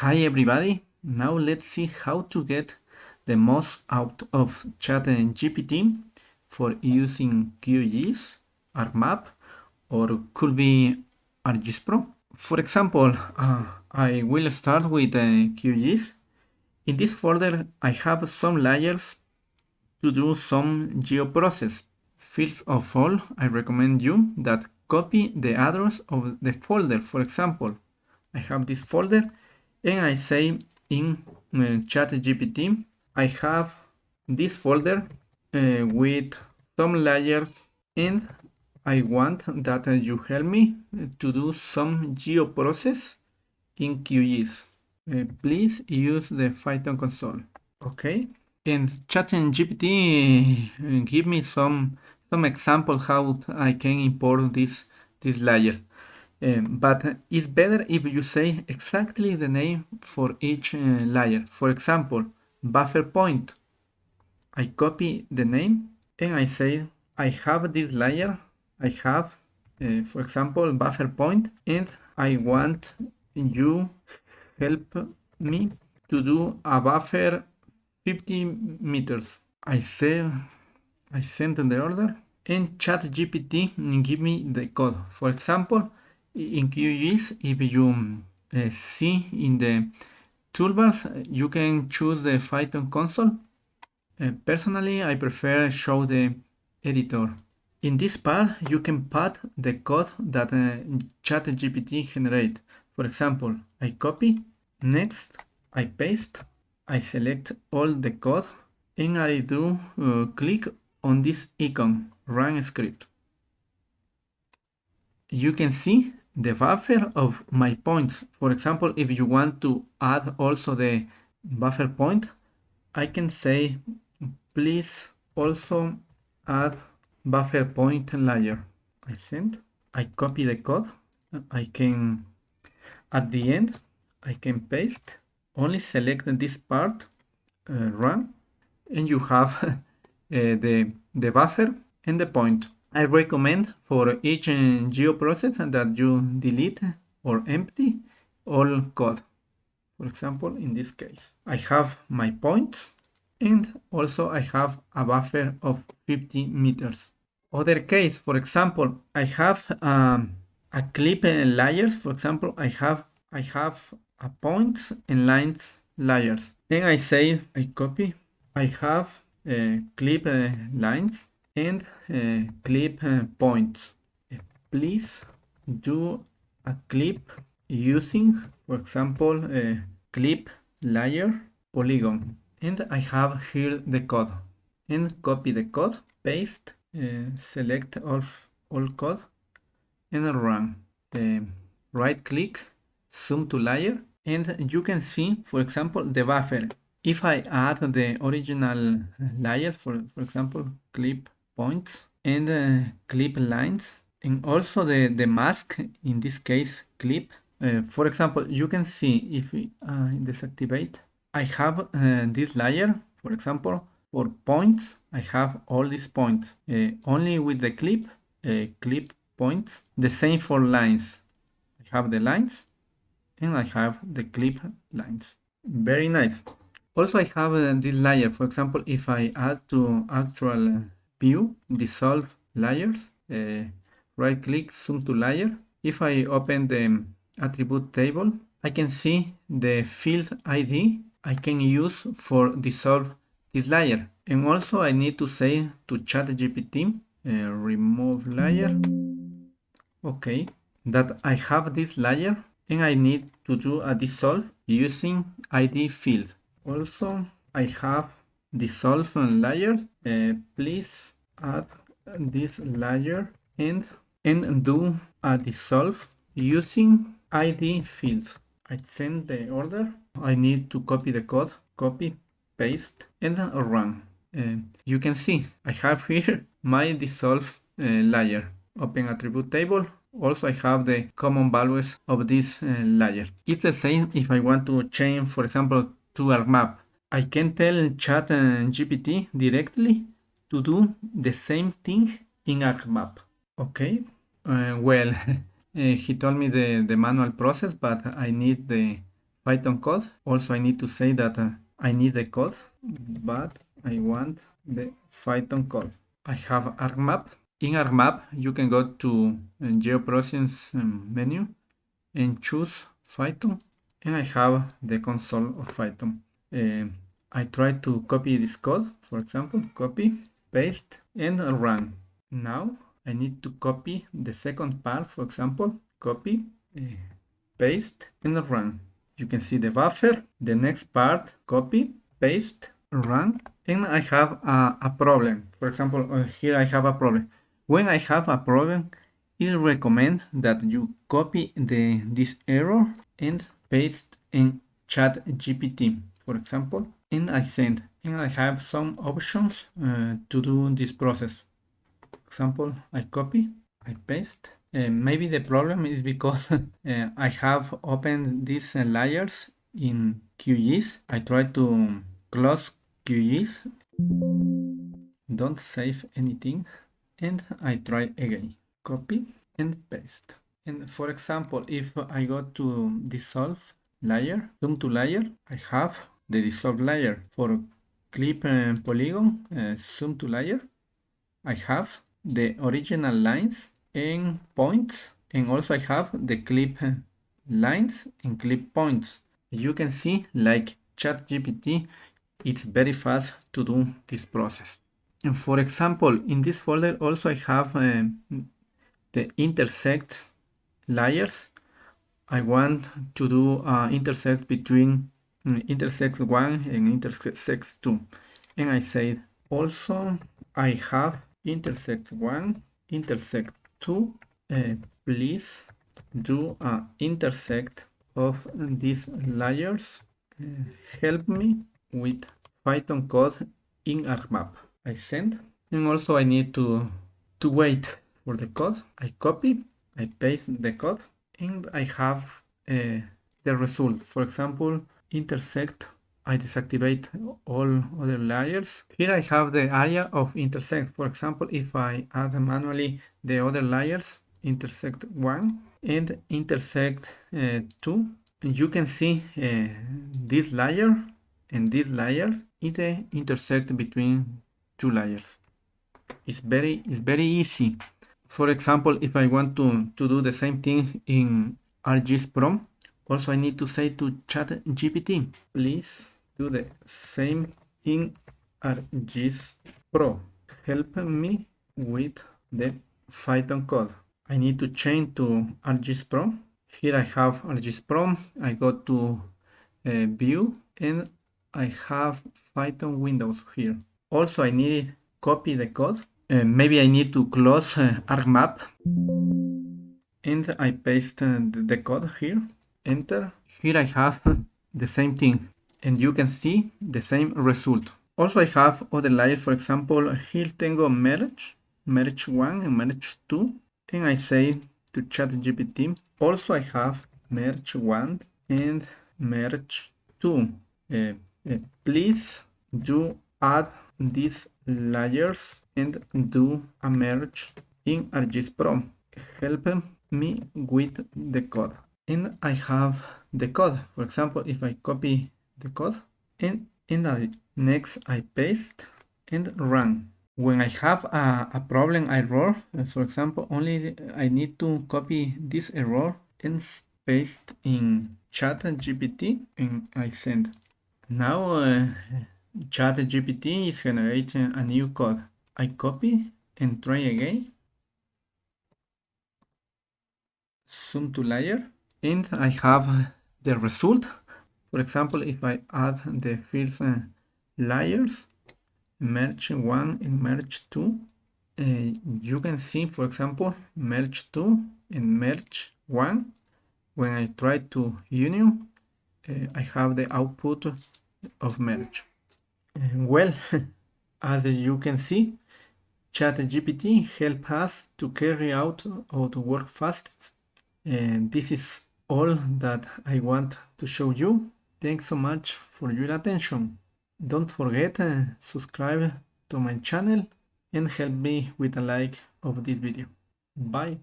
Hi everybody, now let's see how to get the most out of ChatGPT for using QGIS, ArcMap, or could be ArcGIS Pro. For example, uh, I will start with uh, QGIS. In this folder, I have some layers to do some geoprocess. First of all, I recommend you that copy the address of the folder. For example, I have this folder and I say in uh, ChatGPT, I have this folder uh, with some layers and I want that uh, you help me to do some geoprocess in QGIS. Uh, please use the Python console. Okay. And ChatGPT uh, give me some some example how I can import this this layers. Um, but it's better if you say exactly the name for each uh, layer. For example, buffer point. I copy the name and I say I have this layer. I have, uh, for example, buffer point and I want you help me to do a buffer 50 meters. I say I send the order and ChatGPT give me the code. For example, in QGIS, if you uh, see in the toolbars, you can choose the Python console. Uh, personally, I prefer show the editor. In this part, you can put the code that uh, ChatGPT generate. For example, I copy, next, I paste, I select all the code, and I do uh, click on this icon, run script. You can see the buffer of my points. For example, if you want to add also the buffer point, I can say, please also add buffer point layer. I send, I copy the code, I can, at the end, I can paste, only select this part, uh, run, and you have uh, the, the buffer and the point. I recommend for each geoprocess that you delete or empty all code. For example, in this case, I have my points and also I have a buffer of 50 meters. Other case, for example, I have um, a clip layers. For example, I have I have a points and lines layers. Then I say I copy. I have uh, clip uh, lines and uh, clip uh, points. Please do a clip using, for example, a clip layer polygon. And I have here the code. And copy the code, paste, uh, select all, all code, and run. Right click, zoom to layer, and you can see, for example, the buffer. If I add the original layer, for, for example, clip points and uh, clip lines and also the, the mask, in this case clip. Uh, for example, you can see if we uh, deactivate, I have uh, this layer, for example, for points, I have all these points. Uh, only with the clip, uh, clip points. The same for lines. I have the lines and I have the clip lines. Very nice. Also, I have this layer. For example, if I add to actual view, dissolve layers, uh, right click, zoom to layer. If I open the attribute table, I can see the field ID I can use for dissolve this layer. And also I need to say to ChatGPT, uh, remove layer. Okay, that I have this layer and I need to do a dissolve using ID field. Also, I have dissolve layer uh, please add this layer and and do a dissolve using id fields. I send the order. I need to copy the code copy paste and run. Uh, you can see i have here my dissolve uh, layer. Open attribute table. Also I have the common values of this uh, layer. It's the same if I want to change, for example, to ArcMap. I can tell chat and GPT directly to do the same thing in ArcMap. Okay, uh, well, uh, he told me the, the manual process, but I need the Python code. Also, I need to say that uh, I need the code, but I want the Python code. I have ArcMap. In ArcMap, you can go to uh, GeoProcessing um, menu and choose Python. And I have the console of Python. Uh, I try to copy this code, for example, copy, paste, and run. Now I need to copy the second part, for example, copy, uh, paste, and run. You can see the buffer, the next part, copy, paste, run, and I have a, a problem. For example, uh, here I have a problem. When I have a problem, it recommend that you copy the this error and paste in chat GPT, for example, and I send. And I have some options uh, to do this process example, I copy, I paste. Uh, maybe the problem is because uh, I have opened these uh, layers in QGIS. I try to close QGIS, don't save anything, and I try again. Copy and paste. And for example, if I go to dissolve layer, zoom to layer, I have the dissolve layer. For clip and polygon, uh, zoom to layer, I have the original lines and points and also I have the clip lines and clip points. You can see like ChatGPT, it's very fast to do this process. And for example, in this folder also I have uh, the intersect layers. I want to do uh, intersect between um, intersect 1 and intersect 2. And I said also I have intersect 1 intersect 2 uh, please do a intersect of these layers uh, help me with python code in arcmap i send and also i need to to wait for the code. I copy i paste the code and i have uh, the result. For example intersect I deactivate all other layers. Here I have the area of intersect. For example, if I add manually the other layers, intersect 1 and intersect uh, 2, you can see uh, this layer and these layers is the intersect between two layers. It's very, it's very easy. For example, if I want to, to do the same thing in ArcGIS Pro, also I need to say to ChatGPT, please do the same in ArcGIS Pro. Help me with the Python code. I need to change to ArcGIS Pro. Here I have ArcGIS Pro. I go to uh, View and I have Python Windows here. Also, I need copy the code. Uh, maybe I need to close uh, ArcMap and I paste uh, the code here. Enter. Here I have the same thing and you can see the same result. Also I have other layers, for example, here tengo merge, merge 1 and merge 2, and I say to ChatGPT, also I have merge 1 and merge 2. Uh, uh, please do add these layers and do a merge in ArcGIS Pro. Help me with the code. And I have the code. For example, if I copy the code and in the next I paste and run. When I have a, a problem error, for example, only I need to copy this error and paste in chat GPT and I send. Now uh, chat GPT is generating a new code. I copy and try again. Zoom to layer and I have the result for example, if I add the first uh, layers, merge 1 and merge 2, uh, you can see, for example, merge 2 and merge 1. When I try to union, uh, I have the output of merge. well, as you can see, ChatGPT help us to carry out to work fast. And this is all that I want to show you. Thanks so much for your attention. Don't forget to subscribe to my channel and help me with a like of this video. Bye.